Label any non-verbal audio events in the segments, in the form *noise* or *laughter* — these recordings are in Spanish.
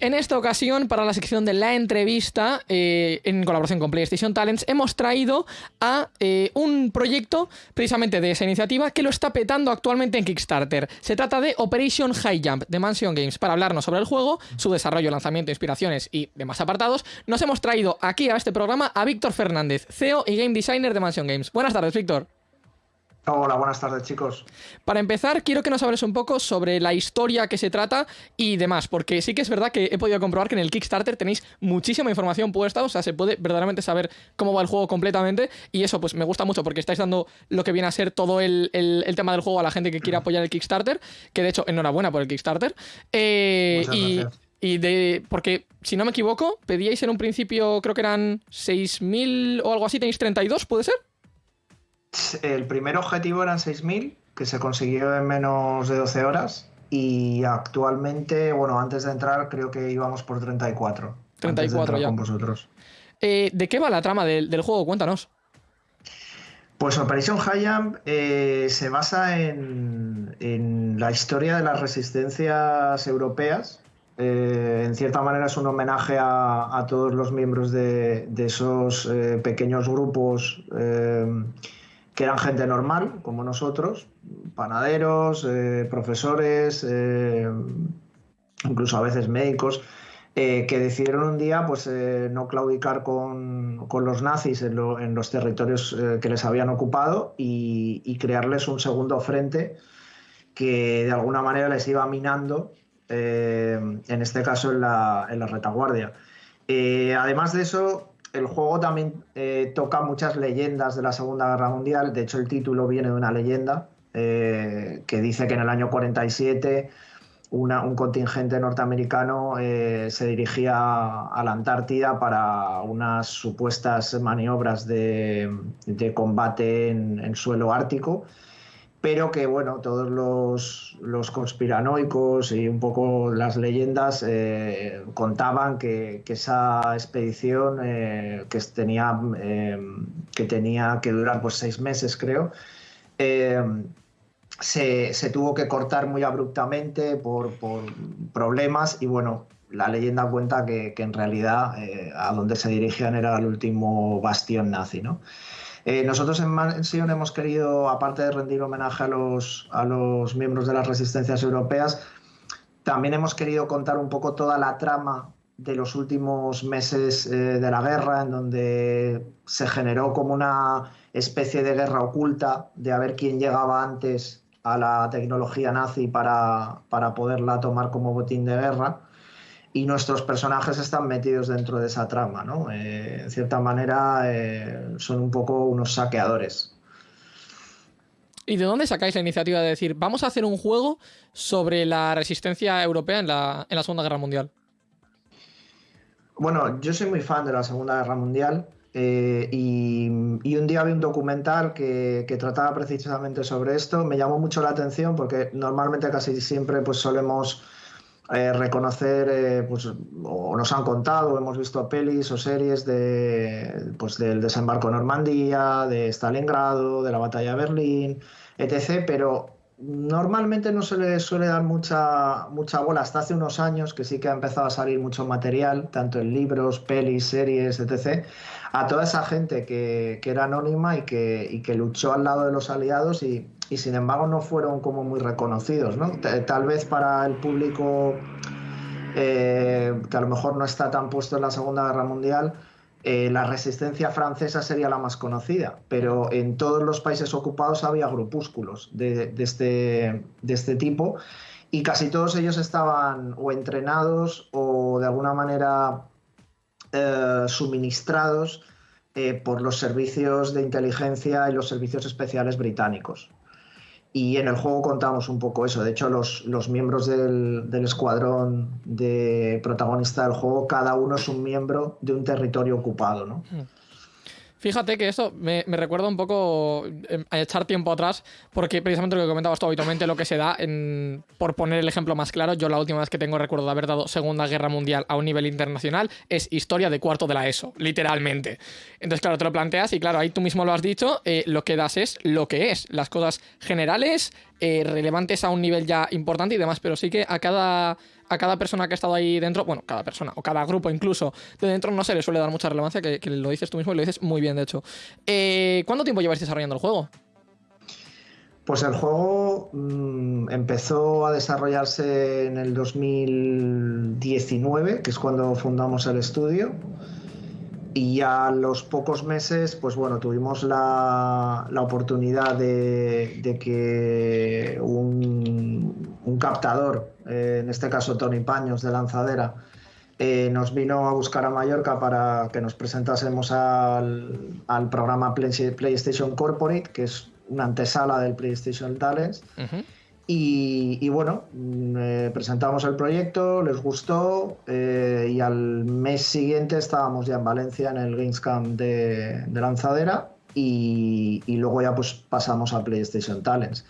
En esta ocasión, para la sección de la entrevista, eh, en colaboración con PlayStation Talents, hemos traído a eh, un proyecto precisamente de esa iniciativa que lo está petando actualmente en Kickstarter. Se trata de Operation High Jump de Mansion Games. Para hablarnos sobre el juego, su desarrollo, lanzamiento, inspiraciones y demás apartados, nos hemos traído aquí a este programa a Víctor Fernández, CEO y Game Designer de Mansion Games. Buenas tardes, Víctor. Hola, buenas tardes chicos. Para empezar, quiero que nos hables un poco sobre la historia que se trata y demás, porque sí que es verdad que he podido comprobar que en el Kickstarter tenéis muchísima información puesta, o sea, se puede verdaderamente saber cómo va el juego completamente y eso pues me gusta mucho porque estáis dando lo que viene a ser todo el, tema del juego a la gente que quiere apoyar el Kickstarter, que de hecho enhorabuena por el Kickstarter. Eh, y, y de. Porque, si no me equivoco, pedíais en un principio, creo que eran 6.000 o algo así, tenéis 32, ¿puede ser? El primer objetivo eran 6.000, que se consiguió en menos de 12 horas. Y actualmente, bueno, antes de entrar, creo que íbamos por 34. 34 ya. Con vosotros. Eh, ¿De qué va la trama del, juego? Cuéntanos. Pues Operation High Jump eh, se basa en, la historia de las resistencias europeas. Eh, en cierta manera es un homenaje a, todos los miembros de, de esos pequeños grupos que eran gente normal, como nosotros, panaderos, eh, profesores, eh, incluso a veces médicos, eh, que decidieron un día pues, no claudicar con, los nazis en, los territorios que les habían ocupado y, crearles un segundo frente que de alguna manera les iba minando, en este caso en la, en la retaguardia. además de eso, el juego también eh, toca muchas leyendas de la Segunda Guerra Mundial. De hecho, el título viene de una leyenda eh, que dice que en el año 47 un contingente norteamericano eh, se dirigía a la Antártida para unas supuestas maniobras de, combate en, suelo ártico pero que bueno, todos los, conspiranoicos y un poco las leyendas eh, contaban que, esa expedición eh, que, tenía, eh, que tenía que durar pues seis meses, creo, se, tuvo que cortar muy abruptamente por, problemas y bueno, la leyenda cuenta que, que en realidad a donde se dirigían era el último bastión nazi, ¿no? Eh, nosotros en Mansion hemos querido, aparte de rendir homenaje a los, a los miembros de las resistencias europeas, también hemos querido contar un poco toda la trama de los últimos meses eh, de la guerra, en donde se generó como una especie de guerra oculta de a ver quién llegaba antes a la tecnología nazi para, para poderla tomar como botín de guerra y nuestros personajes están metidos dentro de esa trama, ¿no? Eh, en cierta manera eh, son un poco unos saqueadores. ¿Y de dónde sacáis la iniciativa de decir, vamos a hacer un juego sobre la resistencia europea en la, Segunda Guerra Mundial? Bueno, yo soy muy fan de la Segunda Guerra Mundial eh, y, un día vi un documental que, que, trataba precisamente sobre esto. Me llamó mucho la atención porque normalmente casi siempre pues solemos eh, reconocer, eh, pues, o nos han contado, hemos visto pelis o series de, pues, del desembarco en Normandía, de Stalingrado, de la batalla de Berlín, etc. Pero normalmente no se le suele dar mucha, mucha bola hasta hace unos años, que sí que ha empezado a salir mucho material, tanto en libros, pelis, series, etc., a toda esa gente que, era anónima y que, y que luchó al lado de los aliados y y sin embargo no fueron como muy reconocidos. ¿no? Tal vez para el público eh, que a lo mejor no está tan puesto en la Segunda Guerra Mundial, eh, la resistencia francesa sería la más conocida, pero en todos los países ocupados había grupúsculos de, este, este tipo y casi todos ellos estaban o entrenados o de alguna manera eh, suministrados por los servicios de inteligencia y los servicios especiales británicos. Y en el juego contamos un poco eso. De hecho, los, los miembros del, del, escuadrón de protagonista del juego, cada uno es un miembro de un territorio ocupado, ¿no? Hmm. Fíjate que esto me, recuerda un poco em, a echar tiempo atrás, porque precisamente lo que comentabas tú habitualmente, lo que se da, en, por poner el ejemplo más claro, yo la última vez que tengo recuerdo de haber dado Segunda Guerra Mundial a un nivel internacional es historia de cuarto de la ESO, literalmente. Entonces, claro, te lo planteas y claro, ahí tú mismo lo has dicho, eh, lo que das es lo que es, las cosas generales, eh, relevantes a un nivel ya importante y demás, pero sí que a cada a cada persona que ha estado ahí dentro, bueno, cada persona o cada grupo incluso de dentro no se le suele dar mucha relevancia, que, lo dices tú mismo y lo dices muy bien, de hecho. Eh, ¿Cuánto tiempo lleváis desarrollando el juego? Pues el juego mm, empezó a desarrollarse en el 2019, que es cuando fundamos el estudio. Y a los pocos meses, pues bueno, tuvimos la, oportunidad de, que un, un captador eh, en este caso Tony Paños de Lanzadera, eh, nos vino a buscar a Mallorca para que nos presentásemos al, programa PlayStation Corporate, que es una antesala del PlayStation Talents. y, bueno, mm, eh, presentamos el proyecto, les gustó y al mes siguiente estábamos ya en Valencia en el Gamescom de, de Lanzadera y, y, luego ya pues pasamos a PlayStation Talents.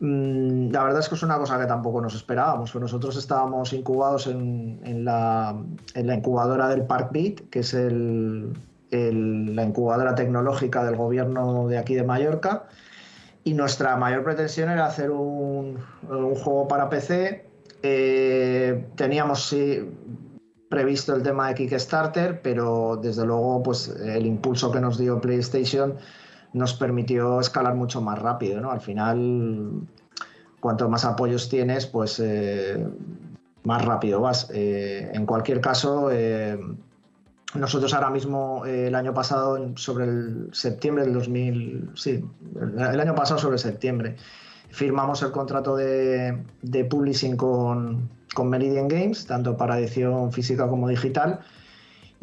Mm, la verdad es que es una cosa que tampoco nos esperábamos. Nosotros estábamos incubados en, la, incubadora del ParkBeat, que es la incubadora tecnológica del gobierno de aquí de Mallorca. Y nuestra mayor pretensión era hacer un, juego para PC. Eh, teníamos previsto el tema de Kickstarter, pero desde luego pues, el impulso que nos dio PlayStation nos permitió escalar mucho más rápido. ¿no? Al final, cuanto más apoyos tienes, pues eh, más rápido vas. Eh, en cualquier caso, eh, nosotros ahora mismo, el año pasado, sobre el septiembre del 2000, sí, el año pasado sobre septiembre, firmamos el contrato de, publishing con, con Meridian Games, tanto para edición física como digital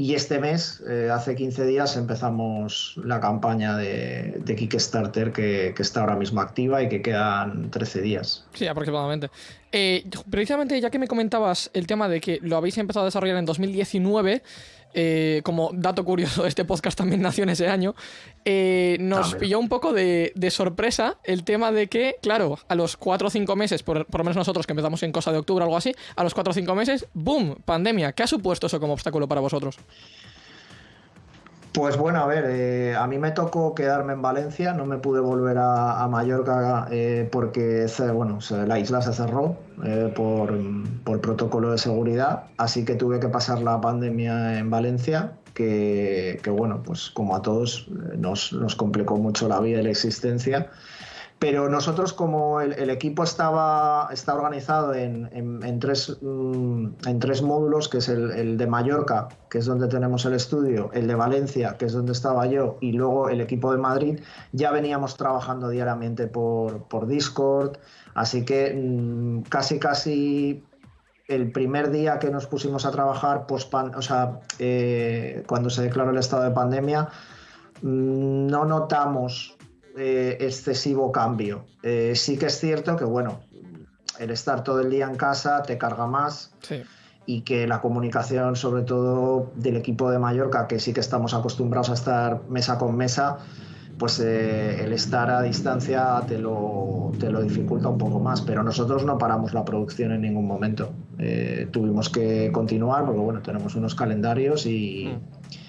y este mes, eh, hace 15 días, empezamos la campaña de, Kickstarter que, está ahora mismo activa y que quedan 13 días. Sí, aproximadamente. Eh, precisamente, ya que me comentabas el tema de que lo habéis empezado a desarrollar en 2019, eh, como dato curioso, *laughs* este podcast también nació en ese año, eh, nos pilló un poco de, sorpresa el tema de que, claro, a los 4 o 5 meses, por, por, lo menos nosotros que empezamos en cosa de octubre o algo así, a los 4 o 5 meses, ¡boom! Pandemia. ¿Qué ha supuesto eso como obstáculo para vosotros? Pues bueno, a ver, eh, a mí me tocó quedarme en Valencia, no me pude volver a, Mallorca eh, porque bueno, la isla se cerró eh, por, protocolo de seguridad, así que tuve que pasar la pandemia en Valencia, que, bueno, pues como a todos nos, nos complicó mucho la vida y la existencia. Pero nosotros, como el, equipo estaba, está organizado en, tres, mm, en tres módulos, que es el, de Mallorca, que es donde tenemos el estudio, el de Valencia, que es donde estaba yo, y luego el equipo de Madrid, ya veníamos trabajando diariamente por, Discord. Así que mm, casi, casi el primer día que nos pusimos a trabajar, post sea, eh, cuando se declaró el estado de pandemia, mm, no notamos eh, excesivo cambio. Eh, sí que es cierto que, bueno, el estar todo el día en casa te carga más. Y que la comunicación, sobre todo del equipo de Mallorca, que sí que estamos acostumbrados a estar mesa con mesa, pues eh, el estar a distancia te lo, te lo dificulta un poco más. Pero nosotros no paramos la producción en ningún momento. tuvimos que continuar porque, bueno, tenemos unos calendarios y. Mm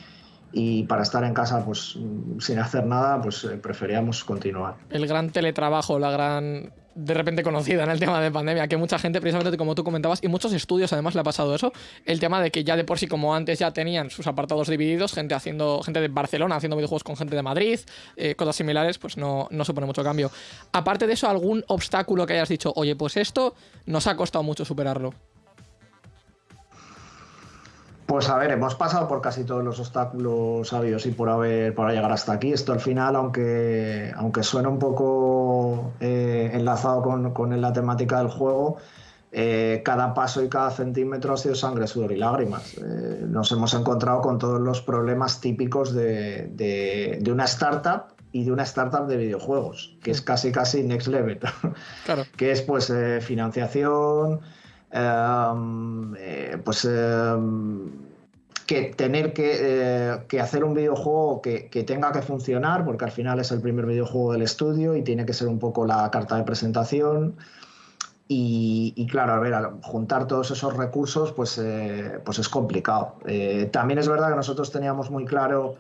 y para estar en casa pues sin hacer nada pues eh, preferíamos continuar. El gran teletrabajo, la gran de repente conocida en el tema de pandemia, que mucha gente, precisamente como tú comentabas, y muchos estudios además le ha pasado eso, el tema de que ya de por sí como antes ya tenían sus apartados divididos, gente haciendo, gente de Barcelona haciendo videojuegos con gente de Madrid, eh, cosas similares, pues no, no supone mucho cambio. Aparte de eso, algún obstáculo que hayas dicho, oye, pues esto nos ha costado mucho superarlo. Pues a ver, hemos pasado por casi todos los obstáculos sabios y por haber para llegar hasta aquí. Esto al final, aunque, aunque suena un poco eh, enlazado con, la temática del juego, eh, cada paso y cada centímetro ha sido sangre, sudor y lágrimas. Eh, nos hemos encontrado con todos los problemas típicos de, una startup y de una startup de videojuegos, que es casi casi next level. Claro. *laughs* que es pues financiación eh, pues em, que tener que, que, hacer un videojuego que, tenga que funcionar, porque al final es el primer videojuego del estudio y tiene que ser un poco la carta de presentación. Y, claro, a ver, juntar todos esos recursos, pues, eh, pues es complicado. Eh, también es verdad que nosotros teníamos muy claro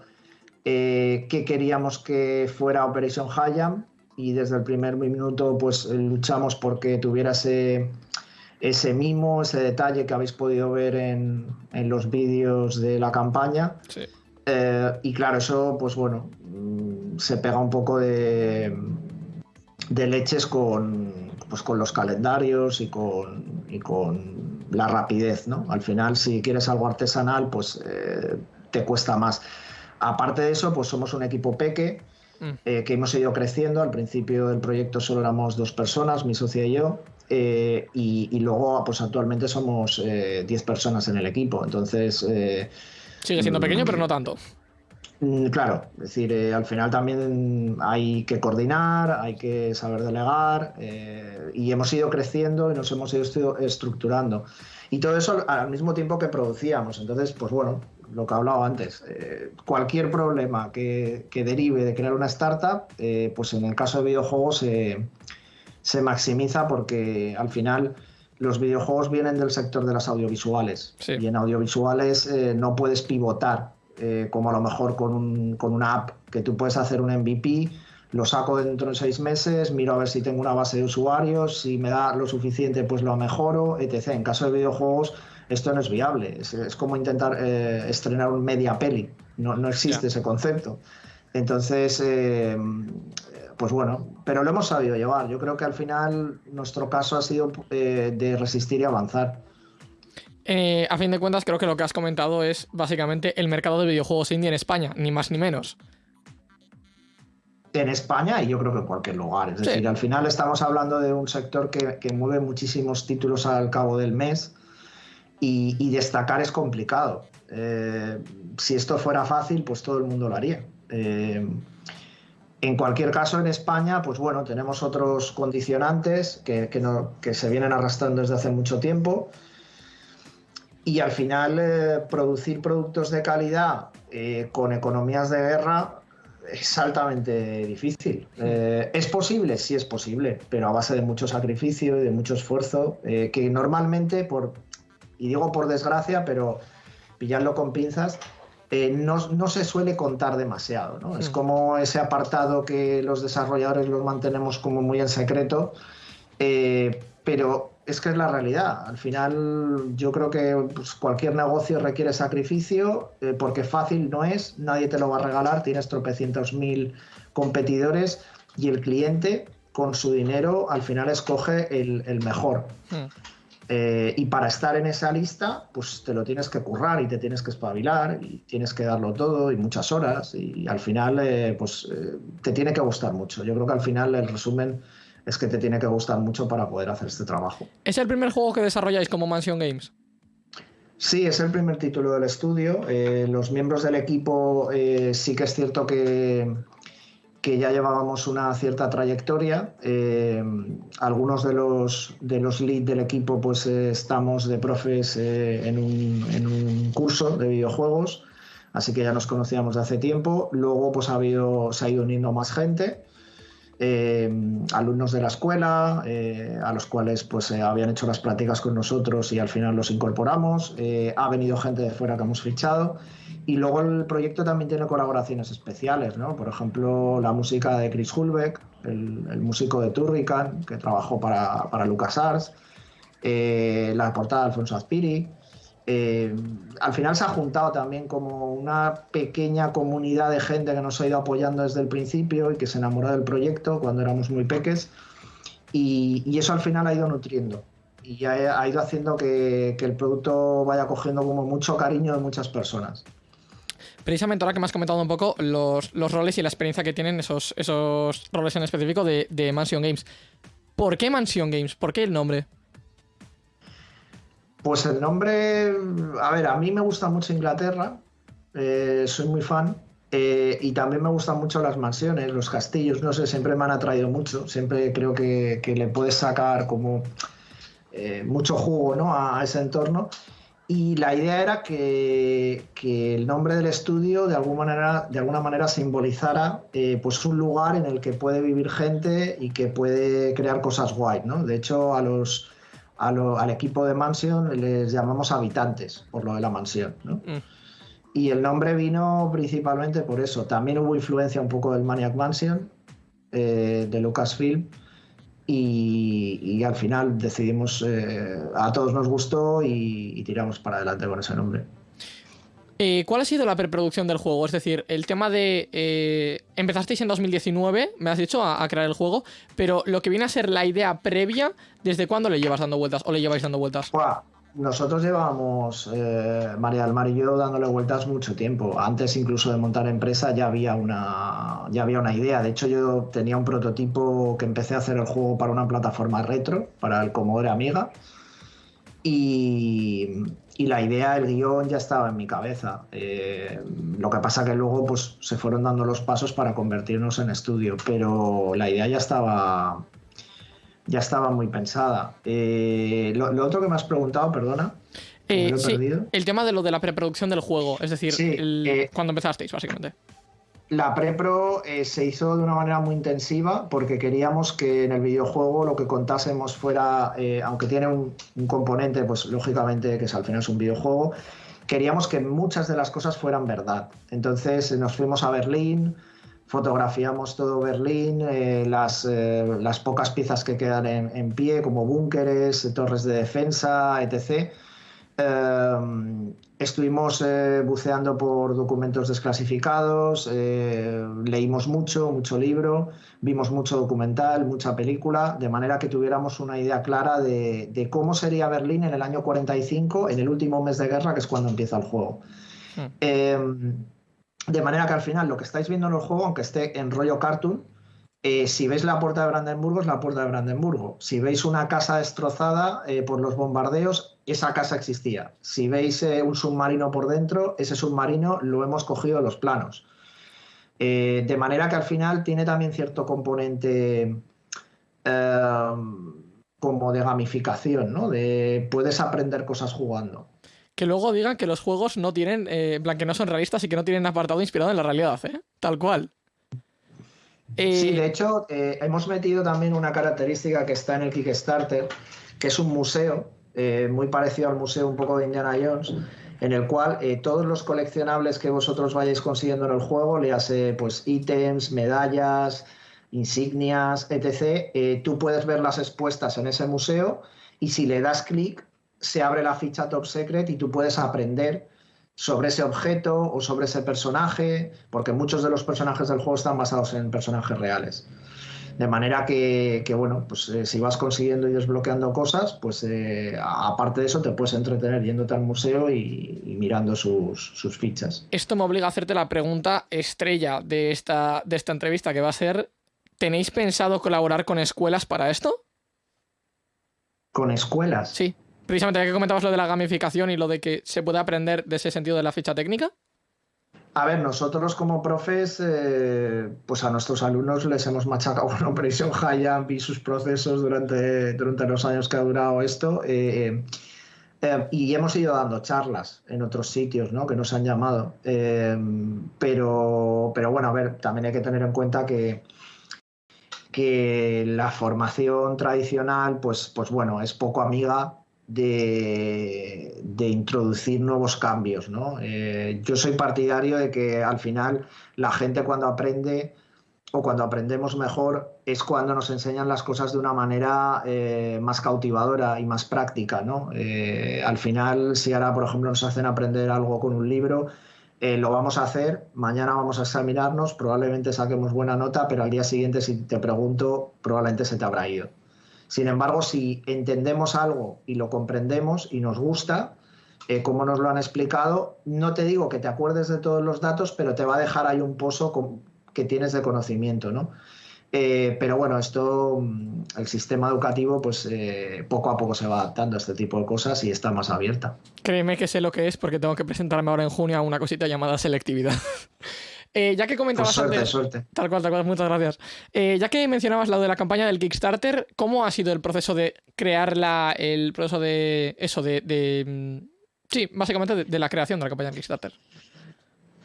eh, que queríamos que fuera Operation Hayam y desde el primer minuto pues luchamos porque tuviera ese, ese mimo, ese detalle que habéis podido ver en, en los vídeos de la campaña. y claro, eso pues bueno, mm, se pega un poco de, de leches con, pues con los calendarios y con, con la rapidez, ¿no? Al final, si quieres algo artesanal, pues eh, te cuesta más. Aparte de eso, pues somos un equipo peque, mm. eh, que hemos ido creciendo. Al principio del proyecto solo éramos dos personas, mi socia y yo, eh, y, luego, pues actualmente somos 10 personas en el equipo. Entonces... Sigue siendo pequeño, pero no tanto. Mm, claro, es decir, eh, al final también hay que coordinar, hay que saber delegar eh, y hemos ido creciendo y nos hemos ido estructurando. Y todo eso al mismo tiempo que producíamos. Entonces, pues bueno, lo que he hablado antes, eh, cualquier problema que, derive de crear una startup, pues en el caso de videojuegos se maximiza porque al final los videojuegos vienen del sector de las audiovisuales y en audiovisuales no puedes pivotar eh, como a lo mejor con, un, con, una app que tú puedes hacer un MVP, lo saco dentro de seis meses, miro a ver si tengo una base de usuarios, si me da lo suficiente, pues lo mejoro, etc. En caso de videojuegos, esto no es viable. Es, como intentar eh, estrenar un media peli. No, no existe ese concepto. Entonces, eh, pues bueno, pero lo hemos sabido llevar. Yo creo que al final nuestro caso ha sido de resistir y avanzar. Eh, a fin de cuentas, creo que lo que has comentado es básicamente el mercado de videojuegos indie en España, ni más ni menos. En España y yo creo que en cualquier lugar. Es decir, al final estamos hablando de un sector que, mueve muchísimos títulos al cabo del mes y, destacar es complicado. Eh, si esto fuera fácil, pues todo el mundo lo haría. Eh, en cualquier caso, en España, pues bueno, tenemos otros condicionantes que, que se vienen arrastrando desde hace mucho tiempo y al final eh, producir productos de calidad eh, con economías de guerra es altamente difícil. Eh, ¿Es posible? Sí es posible, pero a base de mucho sacrificio y de mucho esfuerzo, que normalmente, por, y digo por desgracia, pero pillarlo con pinzas, no, no, se suele contar demasiado. ¿no? Es hmm. como ese apartado que los desarrolladores los mantenemos como muy en secreto, pero es que es la realidad. Al final yo creo que pues, cualquier negocio requiere sacrificio eh, porque fácil no es, nadie te lo va a regalar, tienes tropecientos mil competidores y el cliente con su dinero al final escoge el, mejor. Hmm. Eh, y para estar en esa lista, pues te lo tienes que currar y te tienes que espabilar y tienes que darlo todo y muchas horas y al final eh, pues te tiene que gustar mucho. Yo creo que al final el resumen es que te tiene que gustar mucho para poder hacer este trabajo. ¿Es el primer juego que desarrolláis como Mansion Games? Sí, es el primer título del estudio. Eh, los miembros del equipo eh, sí que es cierto que, que ya llevábamos una cierta trayectoria. Eh, algunos de los, de los leads del equipo pues estamos de profes en un, en, un, curso de videojuegos, así que ya nos conocíamos de hace tiempo. Luego pues ha habido, se ha ido uniendo más gente. Eh, alumnos de la escuela, eh, a los cuales pues eh, habían hecho las prácticas con nosotros y al final los incorporamos. ha venido gente de fuera que hemos fichado. Y luego el proyecto también tiene colaboraciones especiales, ¿no? Por ejemplo, la música de Chris Hulbeck, el, músico de Turrican, que trabajó para, para LucasArts, la portada de Alfonso Azpiri, eh, al final se ha juntado también como una pequeña comunidad de gente que nos ha ido apoyando desde el principio y que se enamoró del proyecto cuando éramos muy peques y, eso al final ha ido nutriendo y ha, ido haciendo que, el producto vaya cogiendo como mucho cariño de muchas personas. Precisamente ahora que me has comentado un poco los, roles y la experiencia que tienen esos, esos roles en específico de Mansion Games. ¿Por qué Mansion Games? ¿Por qué el nombre? Pues el nombre, a ver, a mí me gusta mucho Inglaterra, eh, soy muy fan, eh, y también me gustan mucho las mansiones, los castillos, no sé, siempre me han atraído mucho, siempre creo que, le puedes sacar como eh, mucho jugo ¿no? a, ese entorno. Y la idea era que, el nombre del estudio de alguna manera, de alguna manera simbolizara pues un lugar en el que puede vivir gente y que puede crear cosas guay. ¿no? De hecho, a los, al equipo de Mansion les llamamos habitantes por lo de la mansión. ¿no? Mm. Y el nombre vino principalmente por eso. También hubo influencia un poco del Maniac Mansion eh, de Lucasfilm y, al final decidimos, eh, a todos nos gustó y, tiramos para adelante con ese nombre. Eh, ¿Cuál ha sido la preproducción del juego? Es decir, el tema de... Eh, empezasteis en 2019, me has dicho, a, crear el juego, pero lo que viene a ser la idea previa, ¿desde cuándo le llevas dando vueltas o le lleváis dando vueltas? Nosotros llevábamos, eh, María del Mar y yo, dándole vueltas mucho tiempo. Antes incluso de montar empresa ya había, una, ya había una idea. De hecho, yo tenía un prototipo que empecé a hacer el juego para una plataforma retro, para el Commodore Amiga. Y, la idea, el guion ya estaba en mi cabeza. Eh, lo que pasa que luego pues, se fueron dando los pasos para convertirnos en estudio, pero la idea ya estaba, ya estaba muy pensada. Eh, lo, otro que me has preguntado, perdona. Eh, el tema de lo de la preproducción del juego, es decir, cuando empezasteis, básicamente. La prepro se hizo de una manera muy intensiva porque queríamos que en el videojuego lo que contásemos fuera, aunque tiene un, componente, pues lógicamente que es, al final es un videojuego, queríamos que muchas de las cosas fueran verdad. Entonces nos fuimos a Berlín, fotografiamos todo Berlín, eh, las, eh, las, pocas piezas que quedan en, pie, como búnkeres, torres de defensa, etc. Eh, estuvimos buceando por documentos desclasificados, leímos mucho, mucho libro, vimos mucho documental, mucha película, de manera que tuviéramos una idea clara de, de cómo sería Berlín en el año 45, en el último mes de guerra, que es cuando empieza el juego. Hmm. De manera que al final lo que estáis viendo en el juego, aunque esté en rollo cartoon, eh, si veis la puerta de Brandenburgo, es la puerta de Brandenburgo. Si veis una casa destrozada eh, por los bombardeos, esa casa existía. Si veis eh, un submarino por dentro, ese submarino lo hemos cogido de los planos. de manera que al final tiene también cierto componente como de gamificación, ¿no? De puedes aprender cosas jugando que luego digan que los juegos no tienen, eh, plan, que no son realistas y que no tienen apartado inspirado en la realidad, ¿eh? Tal cual. Sí, de hecho, eh, hemos metido también una característica que está en el Kickstarter, que es un museo, eh, muy parecido al museo un poco de Indiana Jones, en el cual todos los coleccionables que vosotros vayáis consiguiendo en el juego, le hace pues ítems, medallas, insignias, etc., tú puedes verlas expuestas en ese museo y si le das clic, se abre la ficha Top Secret y tú puedes aprender sobre ese objeto o sobre ese personaje, porque muchos de los personajes del juego están basados en personajes reales. De manera que, bueno, pues eh, si vas consiguiendo y desbloqueando cosas, pues eh, aparte de eso te puedes entretener yéndote al museo y, mirando sus, sus, fichas. Esto me obliga a hacerte la pregunta estrella de esta, de esta entrevista, que va a ser, ¿tenéis pensado colaborar con escuelas para esto? ¿Con escuelas? Sí. Precisamente ya que comentabas lo de la gamificación y lo de que se puede aprender de ese sentido de la ficha técnica. A ver, nosotros como profes, eh, pues a nuestros alumnos les hemos machacado con Operation High y sus procesos durante, durante los años que ha durado esto. Eh, eh, y hemos ido dando charlas en otros sitios ¿no? que nos han llamado. pero, pero bueno, a ver, también hay que tener en cuenta que, que la formación tradicional, pues, pues bueno, es poco amiga de, introducir nuevos cambios. ¿no? Eh, yo soy partidario de que al final la gente cuando aprende o cuando aprendemos mejor es cuando nos enseñan las cosas de una manera eh, más cautivadora y más práctica. ¿no? Eh, al final, si ahora, por ejemplo, nos hacen aprender algo con un libro, lo vamos a hacer, mañana vamos a examinarnos, probablemente saquemos buena nota, pero al día siguiente, si te pregunto, probablemente se te habrá ido. Sin embargo, si entendemos algo y lo comprendemos y nos gusta, eh, como nos lo han explicado, no te digo que te acuerdes de todos los datos, pero te va a dejar ahí un pozo que tienes de conocimiento, ¿no? Eh, pero bueno, esto, mm, el sistema educativo, pues eh, poco a poco se va adaptando a este tipo de cosas y está más abierta. Créeme que sé lo que es porque tengo que presentarme ahora en junio a una cosita llamada selectividad. *laughs* Eh, ya que comentabas pues suerte, suerte. Tal cual, tal cual, muchas gracias. Eh, ya que mencionabas lo de la campaña del Kickstarter, ¿cómo ha sido el proceso de crear el proceso de eso, de, Sí, básicamente de, la creación de la campaña Kickstarter.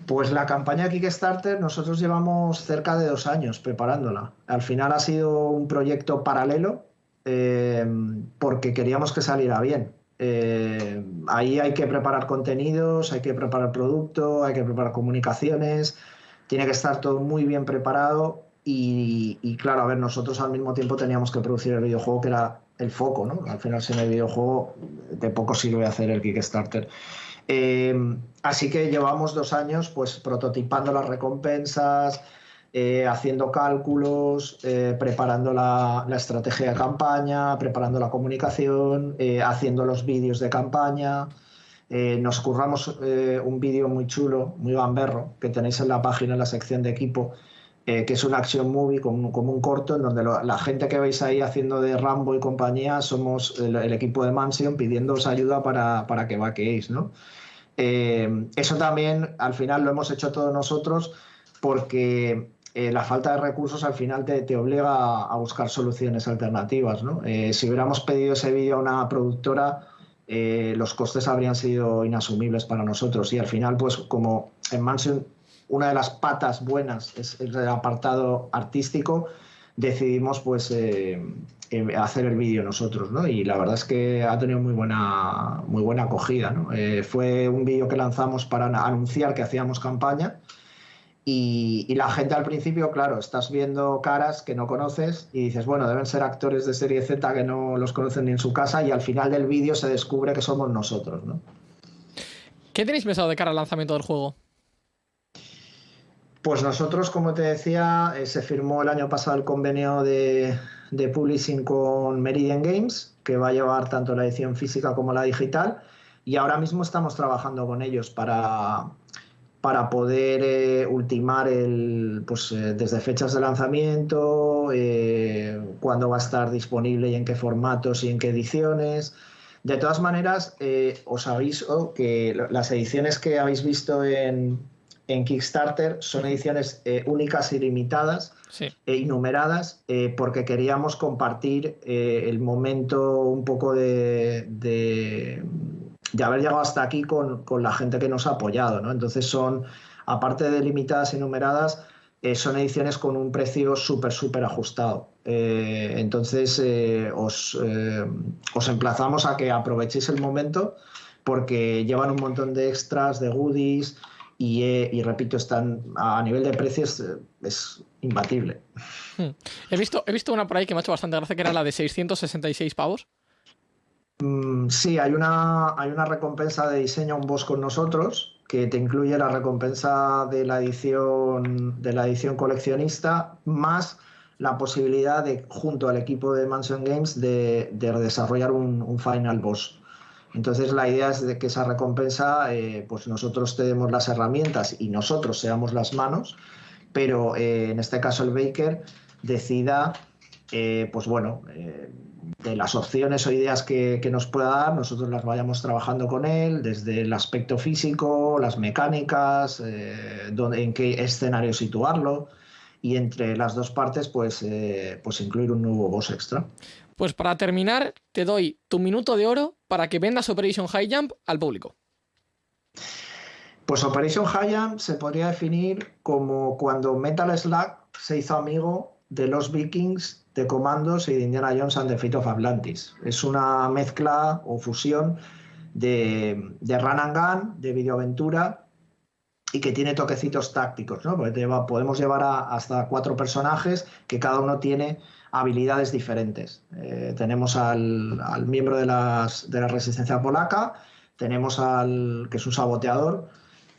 Pues la campaña Kickstarter nosotros llevamos cerca de dos años preparándola. Al final ha sido un proyecto paralelo eh, porque queríamos que saliera bien. Eh, ahí hay que preparar contenidos, hay que preparar producto, hay que preparar comunicaciones, tiene que estar todo muy bien preparado y, claro, a ver, nosotros al mismo tiempo teníamos que producir el videojuego que era el foco, ¿no? Al final sin el videojuego de poco sirve hacer el Kickstarter. Eh, así que llevamos dos años pues prototipando las recompensas, eh, haciendo cálculos, eh, preparando la, estrategia de campaña, preparando la comunicación, haciendo los vídeos de campaña. Nos curramos un vídeo muy chulo, muy gamberro, que tenéis en la página, en la sección de equipo, que es una action movie como, un corto, en donde la gente que veis ahí haciendo de Rambo y compañía somos el, equipo de Mansion pidiéndoos ayuda para, para que vaqueéis. ¿no? eso también al final lo hemos hecho todos nosotros porque eh, la falta de recursos al final te, obliga a, buscar soluciones alternativas. Eh, si hubiéramos pedido ese vídeo a una productora, eh, los costes habrían sido inasumibles para nosotros. Y al final, pues como en Mansion una de las patas buenas es el apartado artístico, decidimos pues hacer el vídeo nosotros, Y la verdad es que ha tenido muy buena, muy buena acogida, fue un vídeo que lanzamos para anunciar que hacíamos campaña y, la gente al principio, claro, estás viendo caras que no conoces y dices, bueno, deben ser actores de serie Z que no los conocen ni en su casa y al final del vídeo se descubre que somos nosotros, ¿no? ¿Qué tenéis pensado de cara al lanzamiento del juego? Pues nosotros, como te decía, eh, se firmó el año pasado el convenio de, de publishing con Meridian Games, que va a llevar tanto la edición física como la digital, y ahora mismo estamos trabajando con ellos para, para poder eh, ultimar el, pues, eh, desde fechas de lanzamiento, eh, cuándo va a estar disponible y en qué formatos y en qué ediciones. De todas maneras, os aviso que las ediciones que habéis visto en, Kickstarter son ediciones únicas y limitadas e innumeradas porque queríamos compartir el momento un poco de de haber llegado hasta aquí con, la gente que nos ha apoyado. ¿no? Entonces son, aparte de limitadas y numeradas, eh, son ediciones con un precio súper, súper ajustado. Eh, entonces eh, os, os, emplazamos a que aprovechéis el momento porque llevan un montón de extras, de goodies y, repito, están a nivel de precios es imbatible. Hmm. He, visto, he visto una por ahí que me ha hecho bastante gracia que era la de 666 pavos. Mm, sí, hay una, hay una recompensa de diseño un boss con nosotros que te incluye la recompensa de la edición de la edición coleccionista más la posibilidad de junto al equipo de Mansion Games de, desarrollar un, final boss. Entonces la idea es de que esa recompensa, eh, pues nosotros te demos las herramientas y nosotros seamos las manos, pero eh, en este caso el Baker decida, eh, pues bueno, de las opciones o ideas que, nos pueda dar, nosotros las vayamos trabajando con él, desde el aspecto físico, las mecánicas, eh, en qué escenario situarlo, y entre las dos partes, pues, eh, pues incluir un nuevo boss extra. Pues para terminar, te doy tu minuto de oro para que vendas Operation High Jump al público. Pues Operation High Jump se podría definir como cuando Metal Slug se hizo amigo de los vikings de Comandos y de Indiana Jones and the of Atlantis. Es una mezcla o fusión de, de run and gun, de videoaventura y que tiene toquecitos tácticos, ¿no? Porque podemos llevar hasta cuatro personajes que cada uno tiene habilidades diferentes. Eh, tenemos al, miembro de, las, de, la resistencia polaca, tenemos al que es un saboteador,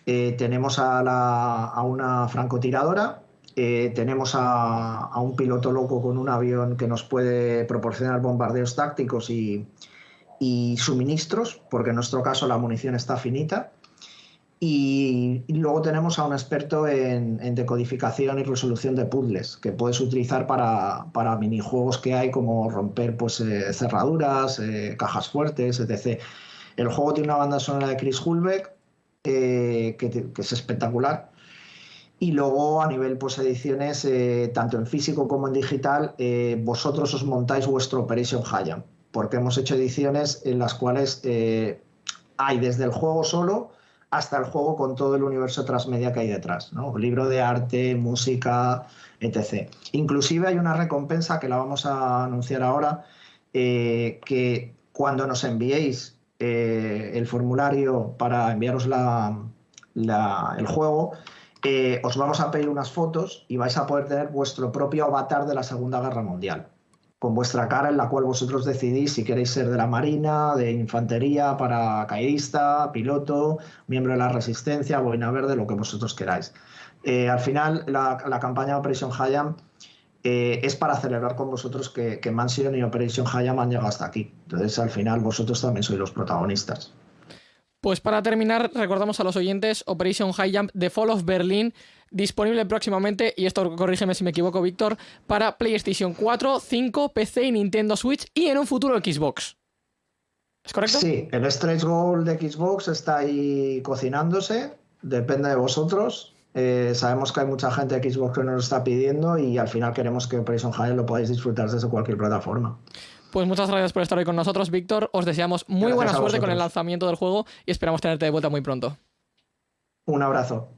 eh, tenemos a, la, a una francotiradora eh, tenemos a, un piloto loco con un avión que nos puede proporcionar bombardeos tácticos y, suministros, porque en nuestro caso la munición está finita. Y, luego tenemos a un experto en, decodificación y resolución de puzzles, que puedes utilizar para, minijuegos que hay, como romper pues, eh, cerraduras, eh, cajas fuertes, etc. El juego tiene una banda sonora de Chris Hulbeck, que es espectacular y luego a nivel pues ediciones, eh, tanto en físico como en digital, eh, vosotros os montáis vuestro Operation Hayam, porque hemos hecho ediciones en las cuales eh, hay desde el juego solo hasta el juego con todo el universo transmedia que hay detrás, ¿no? Libro de arte, música, etc. Inclusive hay una recompensa que la vamos a anunciar ahora, que cuando nos enviéis el formulario para enviaros el juego, eh, os vamos a pedir unas fotos y vais a poder tener vuestro propio avatar de la Segunda Guerra Mundial con vuestra cara en la cual vosotros decidís si queréis ser de la Marina, de Infantería, paracaidista, piloto, miembro de la Resistencia, boina verde, lo que vosotros queráis. Eh, al final, la, campaña Operation Hayam eh, es para celebrar con vosotros que, que Mansion y Operation Hayam han llegado hasta aquí. Entonces, al final, vosotros también sois los protagonistas. Pues para terminar, recordamos a los oyentes Operation High Jump The Fall of Berlin, disponible próximamente, y esto corrígeme si me equivoco, Víctor, para PlayStation 4, 5, PC y Nintendo Switch y en un futuro Xbox. ¿Es correcto? Sí, el stretch goal de Xbox está ahí cocinándose, depende de vosotros. Eh, sabemos que hay mucha gente de Xbox que nos lo está pidiendo y al final queremos que Operation High lo podáis disfrutar desde cualquier plataforma. Pues muchas gracias por estar hoy con nosotros, Víctor. Os deseamos muy buena suerte con el lanzamiento del juego y esperamos tenerte de vuelta muy pronto. Un abrazo.